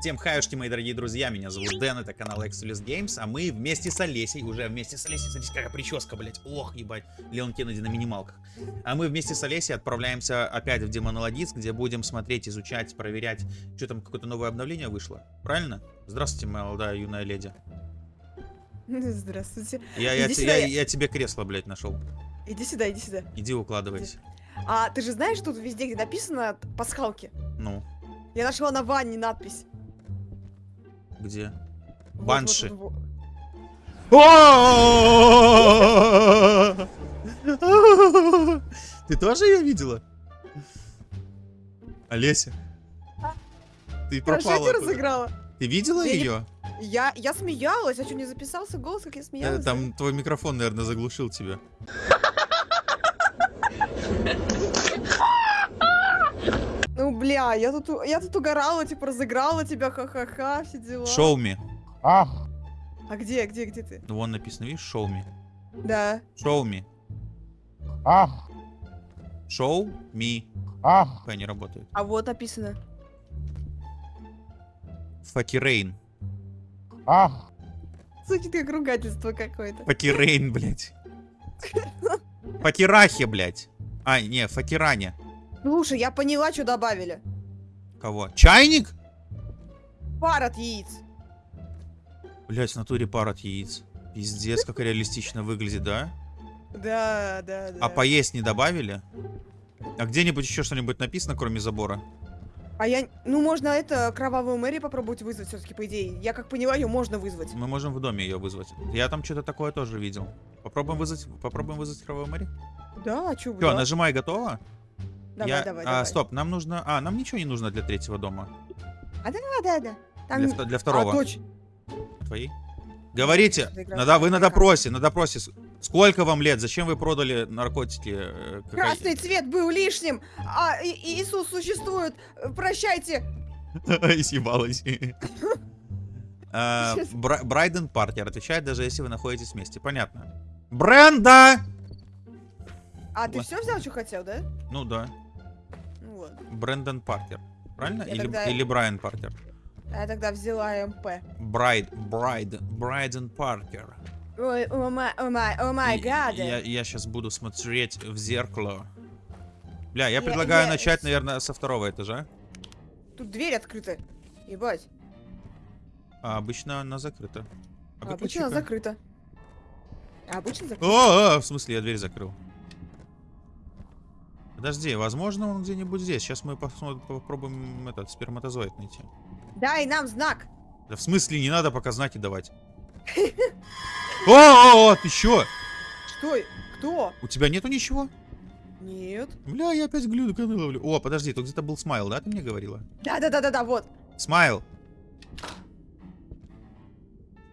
Всем хаюшки, мои дорогие друзья, меня зовут Дэн, это канал Exodus Games, а мы вместе с Олесей, уже вместе с Олесей, смотрите, какая прическа, блять, ох, ебать, Леон Кеннеди на минималках. А мы вместе с Олесей отправляемся опять в Демонолодиск, где будем смотреть, изучать, проверять, что там какое-то новое обновление вышло, правильно? Здравствуйте, молодая юная леди. Здравствуйте. Я, я, я, я- я тебе кресло, блядь, нашел. Иди сюда, иди сюда. Иди укладывайся. А ты же знаешь, тут везде, где написано пасхалки? Ну, Я нашла на ванне надпись. Где? Банши. Ты тоже ее видела? Олеся? Ты. Хорошо пропала. куда? разыграла. Ты видела ее? Я, я смеялась, а что, не записался голос, как я смеялась? Там твой микрофон, наверное, заглушил тебя. Бля, я тут, у- я тут угорала, типа, разыграла тебя, ха-ха-ха, все дела. Show me. А где, где, где ты? Ну, Вон написано, видишь, show me. Да. Show me. Ах, Show me. ах, Пока не работает. А вот написано. Факирейн. ах, Звучит как ругательство какое-то. Факирейн, блядь. Факирахе, блядь. А, не, Факиране. Слушай, я поняла, что добавили. Кого? Чайник? Пар от яиц. Блять, в натуре пар от яиц. Пиздец, как реалистично выглядит, да? Да, да, да. А поесть не добавили? А где-нибудь еще что-нибудь написано, кроме забора? А я, ну, можно это, кровавую Мэри попробовать вызвать все-таки, по идее. Я как поняла, ее можно вызвать. Мы можем в доме ее вызвать. Я там что-то такое тоже видел. Попробуем вызвать, попробуем вызвать кровавую Мэри? Да, а чё, Все, да. нажимай, готово? Давай, Я- давай, а, давай. Стоп, нам нужно... А, нам ничего не нужно для третьего дома. А, да, да, да. Там... Для, для второго. А, точно. Твои? Говорите, Что-то игра на, да, вы на допросе, на допросе. Сколько вам лет? Зачем вы продали наркотики? э? Красный цвет был лишним, а И- Иисус существует. Прощайте. Съебалась. А, Брайден Паркер отвечает, даже если вы находитесь вместе. Понятно. Бренда! А ты все взял, что хотел, да? Ну да. Вот. Брэндон Паркер. Правильно? Я Или, тогда- или Брайан Паркер? А я тогда взяла МП. Брайд, Брайд, Брайден Паркер. Ой, oh my, oh my, oh my God. Я, сейчас буду смотреть в зеркало. Бля, я Я- предлагаю я- начать, наверное, со второго этажа. Тут дверь открыта. Ебать. А обычно она закрыта. А А обычно она закрыта. А обычно закрыта. О, а, в смысле, я дверь закрыл. Подожди, возможно, он где-нибудь здесь. Сейчас мы попробуем этот сперматозоид найти. Дай нам знак. Да в смысле, не надо пока знаки давать. О, ты чё? Что? Кто? У тебя нету ничего? Нет. Бля, я опять глюканы ловлю. О, подожди, тут где-то был смайл, да, ты мне говорила? Да-да-да-да-да, вот. Смайл.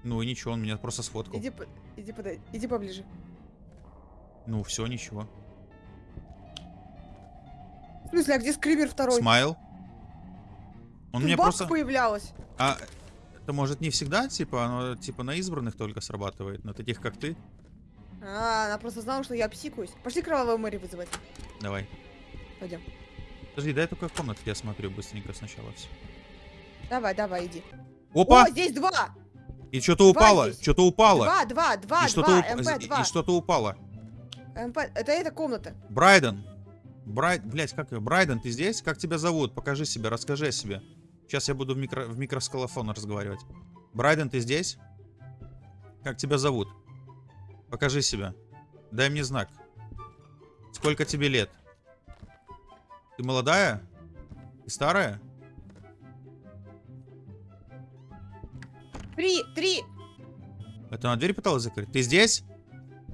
Ну и ничего, он меня просто сфоткал. Иди, иди, подай, иди поближе. Ну все, ничего. В смысле, а где скример второй? Смайл. Он мне просто... появлялась. А это может не всегда, типа, оно типа на избранных только срабатывает, на таких как ты? А, она просто знала, что я псикуюсь. Пошли кровавую Мэри вызывать. Давай. Пойдем. Подожди, дай только комнату я смотрю быстренько сначала все. Давай, давай, иди. Опа! О, здесь два! И что-то упало, что-то упало. Два, два, два, и что-то два, уп- МП, и два. что-то упало. МП, это эта комната. Брайден. Брайд, блять, как ее? Брайден, ты здесь? Как тебя зовут? Покажи себя, расскажи о себе. Сейчас я буду в, микро, в микроскалофон разговаривать. Брайден, ты здесь? Как тебя зовут? Покажи себя. Дай мне знак. Сколько тебе лет? Ты молодая? Ты старая? Три, три, Это она дверь пыталась закрыть? Ты здесь?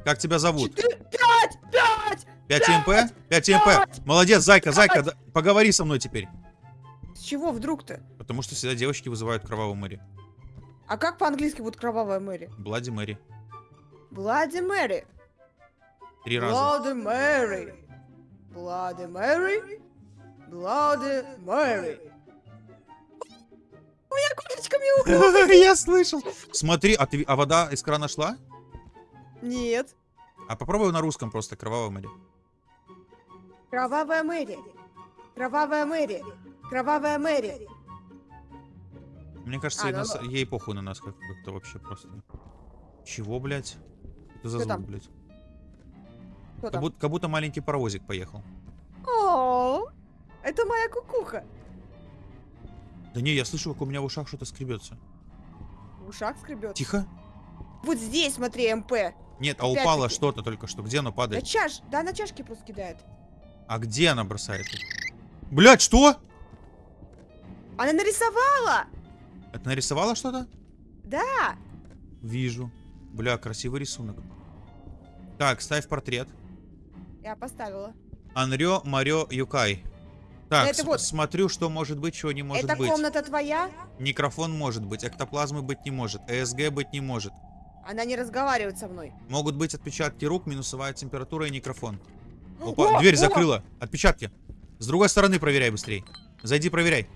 Как тебя зовут? четыре, пять, пять! 5 МП? 5 МП. Молодец, зайка, зайка, да- поговори со мной теперь. С чего вдруг-то? Потому что всегда девочки вызывают кровавую Мэри. А как по-английски будет кровавая Мэри? Блади Мэри. Блади Мэри. Три раза. Блади Мэри. Блади Мэри. Блади Мэри. У меня курочка мяукнула. Я слышал. Смотри, а, ты, а вода из крана шла? Нет. А попробуй на русском просто кровавая Мэри. Кровавая Мэри. Кровавая Мэри. Кровавая Мэри. Мне кажется, А, ей, ну нас- ладно. ей похуй на нас как- как-то вообще просто. Чего, блядь? Это за Что звук, там? блядь? Кто Как там? будто, как будто маленький паровозик поехал. О, это моя кукуха. Да не, я слышу, как у меня в ушах что-то скребется. В ушах скребет. Тихо. Вот здесь, смотри, МП. Нет, а Опять-таки. упало что-то только что. Где оно На падает? чаш, да, на чашки просто кидает. А где она бросает их? Блядь, что? Она нарисовала! Это нарисовала что-то? Да! Вижу. Бля, красивый рисунок. Так, ставь портрет. Я поставила. Анрё Марё Юкай. Так, Это вот. смотрю, что может быть, чего не может Это быть. комната твоя? Микрофон может быть, эктоплазмы быть не может, ЭСГ быть не может. Она не разговаривает со мной. Могут быть отпечатки рук, минусовая температура и микрофон. О, Опа, дверь о! закрыла. Отпечатки. С другой стороны проверяй быстрей. Зайди, проверяй.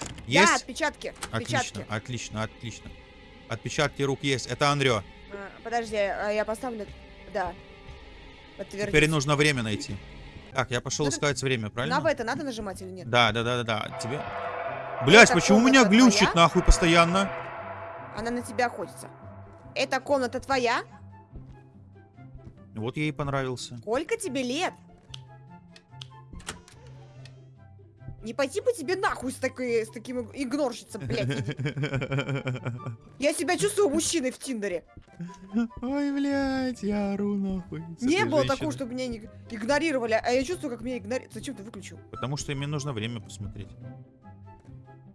Да, Есть? отпечатки. Отлично, Отпечатки. отлично, отлично. Отпечатки рук есть. Это Анрё. А, Подожди, а я поставлю. Да. Подтвердить. Теперь нужно время найти. Так, я пошел Надо- искать время, правильно? На это надо нажимать или нет? Да, да, да, да, да. Тебе. Блять, Это почему у меня глючит твоя? нахуй постоянно? Она на тебя охотится. Эта комната твоя? Вот ей понравился. Сколько тебе лет? Не пойти бы тебе нахуй с, такой, с таким иг- игнорщицем, блядь. Я себя чувствую мужчиной в Тиндере. Ой, блядь, я ору нахуй. Не было такого, чтобы меня игнорировали, а я чувствую, как меня игнорируют. Зачем ты выключил? Потому что мне нужно время посмотреть.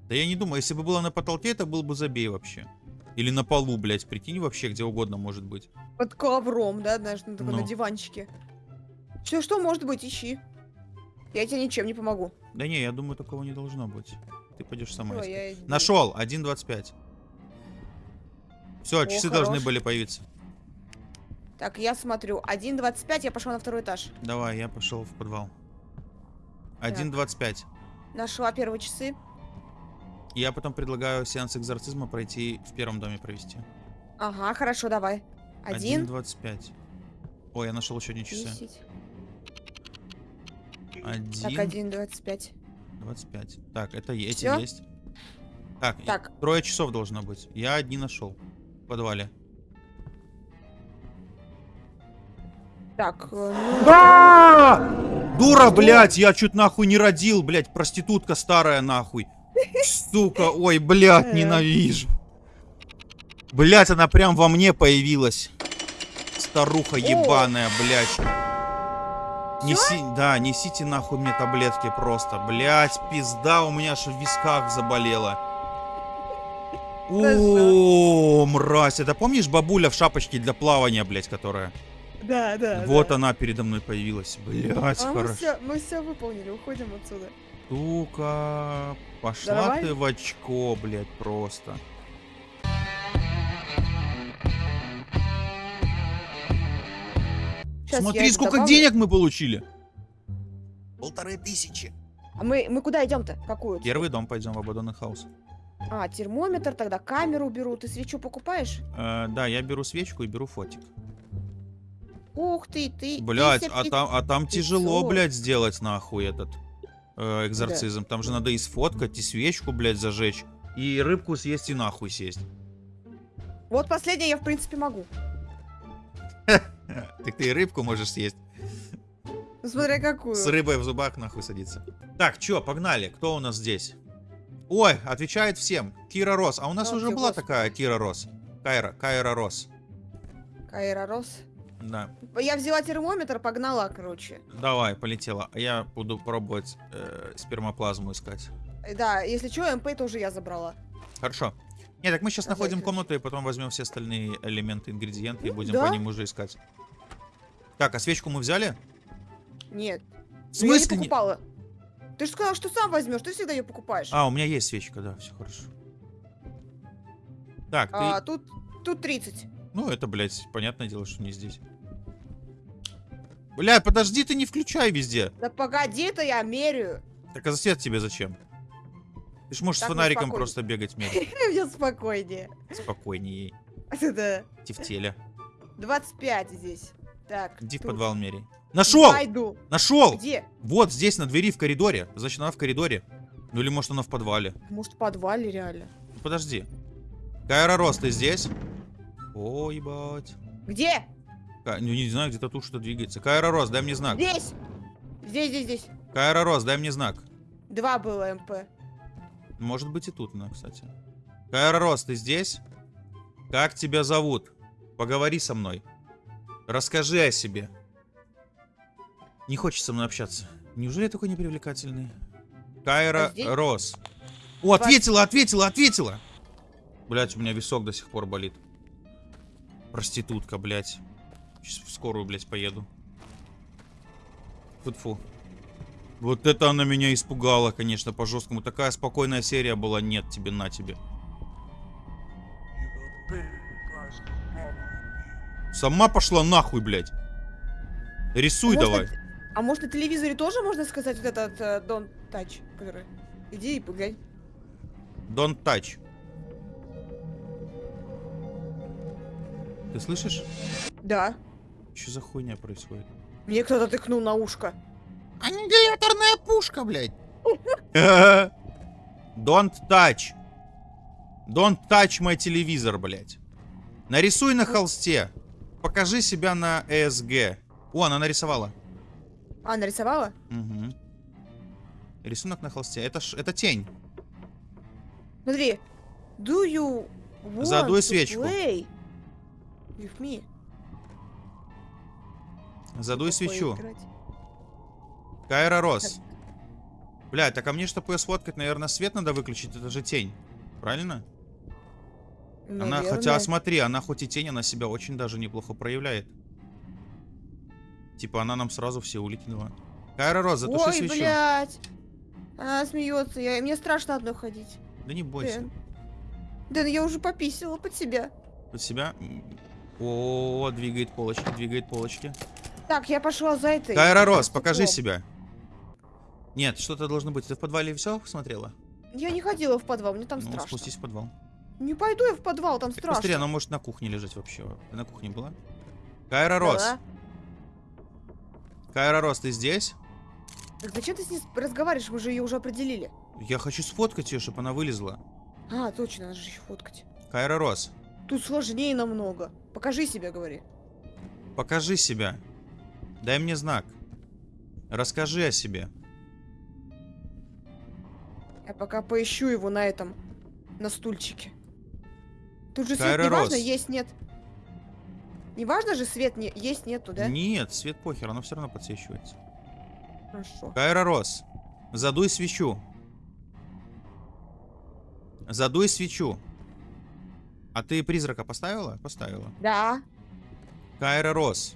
Да я не думаю, если бы было на потолке, это был бы забей вообще. Или на полу, блядь, прикинь, вообще где угодно может быть. Под ковром, да, знаешь, на, такой, Ну. на диванчике. Все, что может быть, ищи. Я тебе ничем не помогу. Да не, я думаю, такого не должно быть. Ты пойдешь сама искать. я. Нашел, 1.25. Все, О, часы хорош. должны были появиться. Так, я смотрю. 1.25, я пошла на второй этаж. Давай, я пошел в подвал. 1.25. Нашла первые часы. Я потом предлагаю сеанс экзорцизма пройти в первом доме провести. Ага, хорошо, давай. Один, 1.25. Ой, я нашел еще одни часы. десять. Так, 1. 1.25. 25. Так, это е- эти Всё? есть. Так, Так. трое часов должно быть. Я одни нашел. В подвале. Так, э, ну, Да! Дура, блядь, я чуть нахуй не родил, блядь, проститутка старая нахуй. Сука, ой, блядь, Э. ненавижу. Блядь, она прям во мне появилась. Старуха ебаная, блядь. Неси, да, несите нахуй мне таблетки просто. Блядь, пизда, у меня аж в висках заболела. О, мразь, это помнишь бабуля в шапочке для плавания, блядь, которая? да, да. Вот да. она передо мной появилась. Блядь, А мы хорошо. все, мы все выполнили, уходим отсюда. Сука, пошла Нормально? ты в очко, блядь, просто. Я Смотри, сколько добавлю. денег мы получили. Полторы тысячи. А мы, мы куда идем-то? Какую? Первый дом пойдем в Абадонный хаус. А, термометр, тогда камеру беру. Ты свечу покупаешь? Э, да, я беру свечку и беру фотик. Ух ты, ты. Блять, ты а там, а там тяжело, 500. блядь, сделать нахуй этот э, экзорцизм. Там же надо и сфоткать, и свечку, блядь, зажечь. И рыбку съесть, и нахуй сесть. Вот последнее я, в принципе, могу. Так ты и рыбку можешь съесть. Смотря какую. С рыбой в зубах нахуй садиться. Так, чё, погнали. Кто у нас здесь? Ой, отвечает всем. Кира Рос. А у нас О, уже была господи. такая Кира Рос. Кайра, Кайра Рос. Кайра Рос. Да. Я взяла термометр, погнала, короче. Давай, полетела. Я буду пробовать э, спермоплазму искать. Э, Да, если что, МП тоже я забрала. Хорошо. Не, так мы сейчас находим Обязательно. комнату и потом возьмем все остальные элементы, ингредиенты и Ну, будем да. по ним уже искать. Так, а свечку мы взяли? Нет. В ну я не смысле? покупала. Ты же сказал, что сам возьмешь, ты всегда ее покупаешь. А, у меня есть свечка, да, все хорошо. Так, ты... А, тут, тут 30. Ну, это, блядь, понятное дело, что не здесь. Бля, подожди, ты не включай везде. Да погоди, это я меряю. Так а свет тебе зачем? Ты ж можешь Так с мне фонариком просто бегать мерить. Мне спокойнее. Спокойнее. Да. Тефтеля. 25 здесь. Так. Иди в подвал мерей. Нашел! Пойду. Нашел! Где? Вот здесь, на двери в коридоре. Значит, она в коридоре. Ну или может она в подвале. Может, в подвале реально. Подожди. Кайра Рос, ты здесь? О, ебать. Где? Ка- ну, не знаю, где-то тут что-то двигается. Кайра Рос, дай мне знак. Здесь! Здесь, здесь, здесь. Кайра Рос, дай мне знак. Два было МП. Может быть и тут она, кстати. Кайра Рос, ты здесь? Как тебя зовут? Поговори со мной. Расскажи о себе. Не хочет со мной общаться. Неужели я такой непривлекательный? Кайра А? Рос. О, ответила, ответила, ответила! Блять, у меня висок до сих пор болит. Проститутка, блять. Сейчас в скорую, блять, поеду. Фу-фу. Вот это она меня испугала, конечно, по-жесткому. Такая спокойная серия была. Нет тебе, на тебе. Сама пошла нахуй, блядь. Рисуй Может, давай. на- А может на телевизоре тоже можно сказать вот этот э, Don't Touch, который... Иди и поглянь. Don't touch. Ты слышишь? Да. Что за хуйня происходит? Мне кто-то тыкнул на ушко. Аннигиляторная пушка, блядь. Don't touch. Don't touch мой телевизор, блядь. Нарисуй на холсте. Покажи себя на ESG. О, она нарисовала. А, нарисовала? Мгм. Рисунок на холсте. Это, ж, это тень. Смотри. Do you want Задуй to свечку. play with me? Задуй свечу. Кайра Рос. Блядь, так а мне, чтобы ее сфоткать, наверное, свет надо выключить. Это же тень. Правильно? Она, хотя, Наверное. смотри, она хоть и тень, она себя очень даже неплохо проявляет. Типа, она нам сразу все уликнула. Кайра Рос, затуши Ой, свечу. блядь. Она смеется. Я... Мне страшно одной ходить. Да не бойся. Дэн. Дэн, я уже пописала под себя. Под себя. О, двигает полочки, двигает полочки. Так, я пошла за этой. Кайра Рос, покажи Стоп. себя. Нет, что-то должно быть. Ты в подвале все смотрела? Я не ходила в подвал, мне там ну, страшно. спустись в подвал. Не пойду я в подвал, там Так страшно. быстрее, она может на кухне лежать вообще. Ты на кухне была? Кайра Рос. Да. Кайра Рос, ты здесь? Так зачем ты с ней разговариваешь? Мы же ее уже определили. Я хочу сфоткать ее, чтобы она вылезла. А, точно, надо же еще фоткать. Кайра Рос, Тут сложнее намного. Покажи себя, говори. покажи себя. Дай мне знак. Расскажи о себе. Я пока поищу его на этом, на стульчике. Тут же свет Кайра не важно, Росс. есть, нет. Не важно же свет не есть, нету, да? Нет, свет похер, оно все равно подсвечивается. Хорошо. Кайра Рос, задуй свечу. Задуй свечу. А ты призрака поставила? Поставила. Да. Кайра Рос.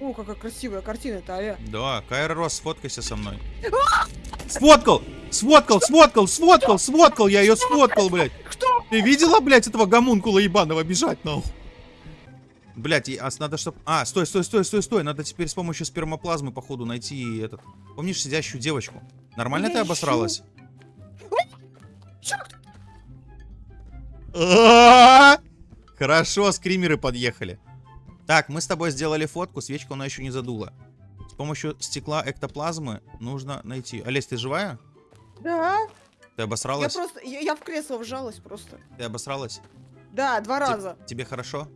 О, какая красивая картина-то, аля. Да, Кайра Рос, сфоткайся со мной. Сфоткал! Сфоткал, сфоткал, сфоткал, сфоткал, я ее сфоткал, блядь. Кто? Ты видела, блядь, этого гомункула ебаного бежать, нахуй? Блядь, и- а надо чтоб... А, стой, стой, стой, стой, стой. Надо теперь с помощью спермоплазмы, походу, найти этот... Помнишь сидящую девочку? Нормально Я ты ищу. обосралась? Чёрт! Хорошо, скримеры подъехали. Так, мы с тобой сделали фотку, свечку она еще не задула. С помощью стекла эктоплазмы нужно найти... Олесь, ты живая? Да. Ты Я обосралась? просто, я, я в кресло вжалась просто. Ты обосралась? Да, два раза. Тебе хорошо?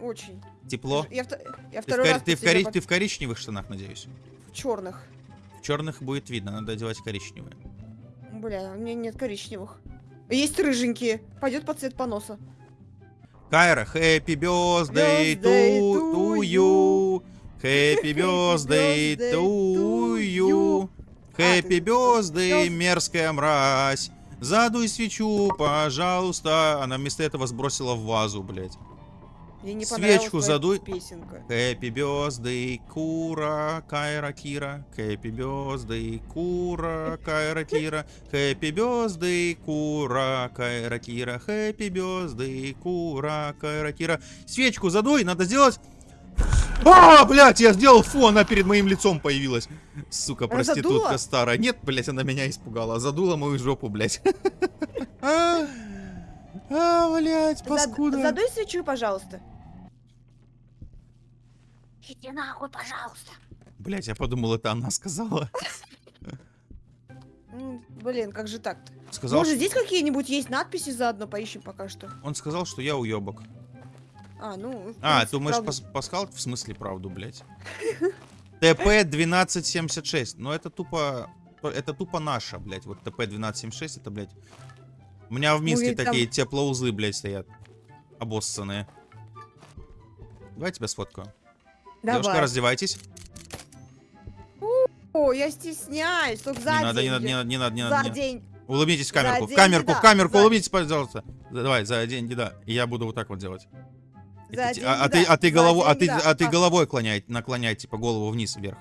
Очень. Тепло? Я, я Ты в, ты в кори- под- ты в коричневых штанах, надеюсь? в черных. В черных будет видно, надо одевать коричневые. Бля, у меня нет коричневых. Есть рыженькие. Пойдет под цвет поноса. Кайра, happy birthday Birthday to, to you. you. Happy birthday to you. Happy А, birthday, Birth- мерзкая мразь. Задуй свечу, пожалуйста. Она вместо этого сбросила в вазу, блядь. Мне не Свечку задуй. Песенка. Happy birthday, Кура, Кайра, Кира. Happy birthday, Кура, Кайра, Кира. Happy birthday, Кура, Кайра, Кира. Happy birthday, Кура, Кайра, Кира. Свечку задуй, надо сделать... А, блядь, я сделал фу, она перед моим лицом появилась. Сука, проститутка задула? старая. Нет, блядь, она меня испугала. Задула мою жопу, блядь. А, а, блядь, паскуда. Задуй свечу, пожалуйста. Иди нахуй, пожалуйста. Блять, я подумал, это она сказала. Блин, как же так-то? Сказал, Может, что- здесь какие-нибудь есть надписи заодно поищем пока что? Он сказал, что я уебок. А, ну... А, принципе, думаешь, правда. пас- пасхал? В смысле правду, блядь? ТП-1276. Ну, это тупо... Это тупо наша, блядь. Вот ТП-1276, это, блядь... У меня в Минске там- такие теплоузлы, блядь, стоят. Обоссанные. Давай я тебя сфоткаю. Девушка, Давай. раздевайтесь. О, я стесняюсь, только за Не надо, не надо, не надо, не надо, не За надо. не надо. день. Улыбнитесь в камерку, в камерку, да, в камерку, за- улыбнитесь, пожалуйста. За- Давай, за деньги, да. И я буду вот так вот делать. За а, а ты, да. а ты За голову, а ты, да. а ты головой клоняй, наклоняй, типа голову вниз вверх.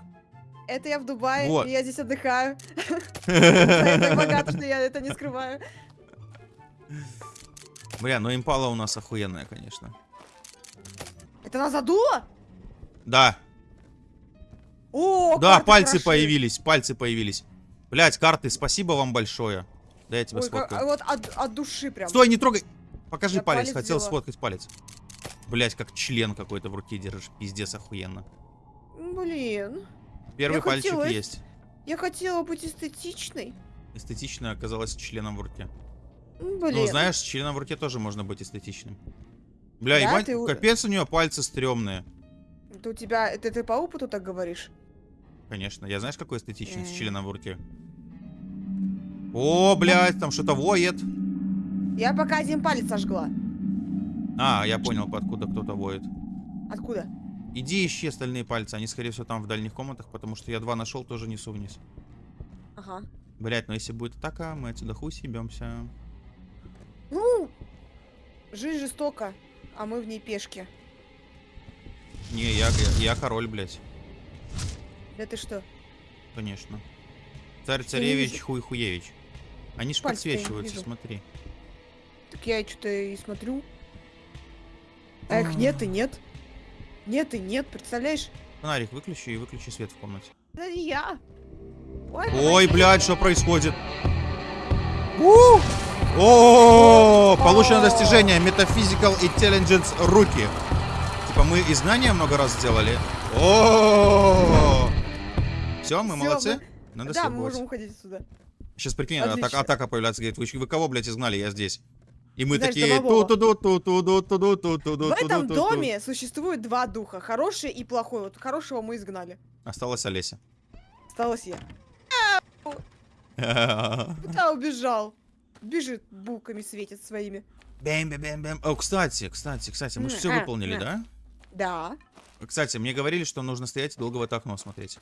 Это я в Дубае, Вот. и я здесь отдыхаю. Я так богата, что я это не скрываю. Бля, ну импала у нас охуенная, конечно. Это нас задуло? Да, О, да, пальцы хороши. появились, пальцы появились. Блять, карты, спасибо вам большое. Да я тебя Ой, как- сфоткаю. вот от, от души прям. Стой, не трогай. Покажи Я палец, палец хотел взяла. сфоткать палец. Блять, как член какой-то в руке держишь, пиздец охуенно. Блин, Первый Я пальчик хотела- есть. я хотела быть эстетичной. Эстетично оказалось членом в руке. М, Блин. Ну, знаешь, членом в руке тоже можно быть эстетичным. Бля, Да, ебать, ты капец у нее пальцы стрёмные. Это у тебя, это ты по опыту так говоришь? Конечно, я знаешь, какой эстетичный с М. членом в руке? О, блядь, там что-то воет. Я пока один палец сожгла. А, я понял, откуда кто-то воет. Откуда? Иди ищи остальные пальцы, они, скорее всего, там в дальних комнатах, потому что я два нашел, тоже несу вниз. Ага. Блять, но если будет атака, мы отсюда хуй съебемся. Ну, жизнь жестока, а мы в ней пешки. Не, я, я, я король, блядь. Да ты что? Конечно. Царь царевич, хуй хуевич. Они ж не подсвечиваются, смотри. Так я что-то и смотрю. А их нет и нет. Нет и нет, представляешь? Фонарик выключи и выключи свет в комнате. Да не я. Ой, Ой, блядь, что происходит? У! О, получено достижение Metaphysical Intelligence руки. Мы изгнание много раз сделали. О! Все, мы Всё, молодцы. мы- Надо да, мы можем уходить отсюда. Сейчас прикинь, Отлично. атака появляется, говорит, вы, вы кого, блядь, изгнали, я здесь. И мы Знаешь, такие домового. ту ту ту ту ту ту ту ту ту ту В этом ту ту доме существует два духа. Хороший и плохой. Вот хорошего мы изгнали. Осталась Олеся. Осталась я. Куда убежал? Бежит, булками светит своими. Бэм бэм бэм бэм. О, кстати, кстати, кстати, мы же все выполнили, да? Да. Кстати, мне говорили, что нужно стоять и долго в это окно смотреть.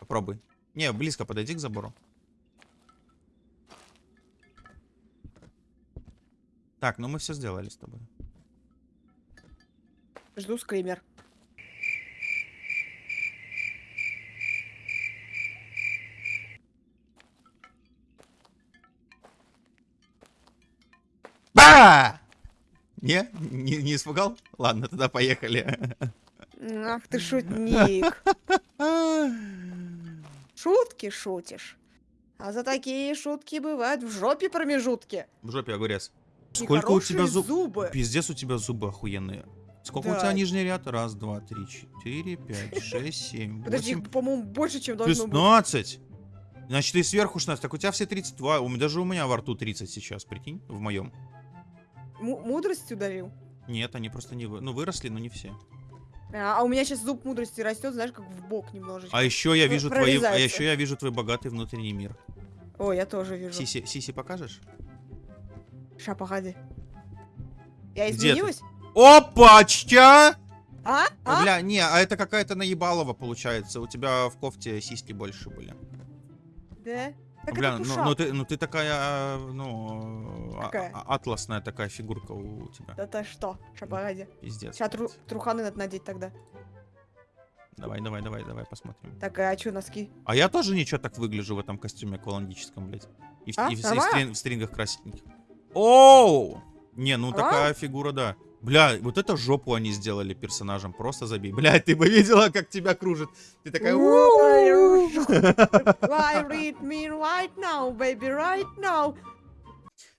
Попробуй. Не, близко подойди к забору. Так, ну мы все сделали с тобой. Жду скример. Ба! Не? Не, не испугал? Ладно, тогда поехали. Ах ты шутник. Шутки шутишь. А за такие шутки бывают в жопе промежутки. В жопе огурец. Сколько у тебя зуб... зубы. Пиздец, у тебя зубы охуенные. Сколько у Да. тебя нижний ряд? Раз, два, три, четыре, пять, шесть, семь, Подожди, по-моему, больше, чем должно быть. 16. Значит, ты сверху 16. Так у тебя все 32. У меня, даже у меня во рту 30 сейчас, прикинь, в моем. Му- мудрость ударил. Нет, они просто не вы... Ну, выросли, но не все. А, а у меня сейчас зуб мудрости растет, знаешь, как в бок немножечко. А еще я вижу твои... А еще я вижу твой богатый внутренний мир. О, я тоже вижу. Сиси, сиси покажешь? Ша, погоди. Я изменилась? Опачка! А? А? Бля, не, а это какая-то наебалова получается. У тебя в кофте сиськи больше были. Да? Так Бля, ну, ну ты, ну ты такая, ну, а- Какая? а- атласная такая фигурка у тебя. Да ты что? Ша, погоди. Пиздец. Сейчас тру- труханы надо надеть тогда. Давай, давай, давай, давай посмотрим. Так, а что носки? А я тоже ничего так выгляжу в этом костюме аквалангическом, блядь. И, А, и в, и в стрин- в стрингах красненьких. Оу! Не, ну А? такая фигура, да. Бля, вот это жопу они сделали персонажем. Просто забей. Бля, ты бы видела, как тебя кружит. Ты такая... Why read me right now, baby, right now?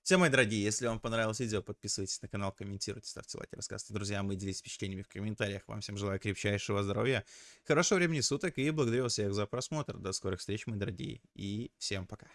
Все, мои дорогие, если вам понравилось видео, подписывайтесь на канал, комментируйте, ставьте лайки, рассказывайте друзьям и делитесь впечатлениями в комментариях. Вам всем желаю крепчайшего здоровья, хорошего времени суток и благодарю всех за просмотр. До скорых встреч, мои дорогие, и всем пока.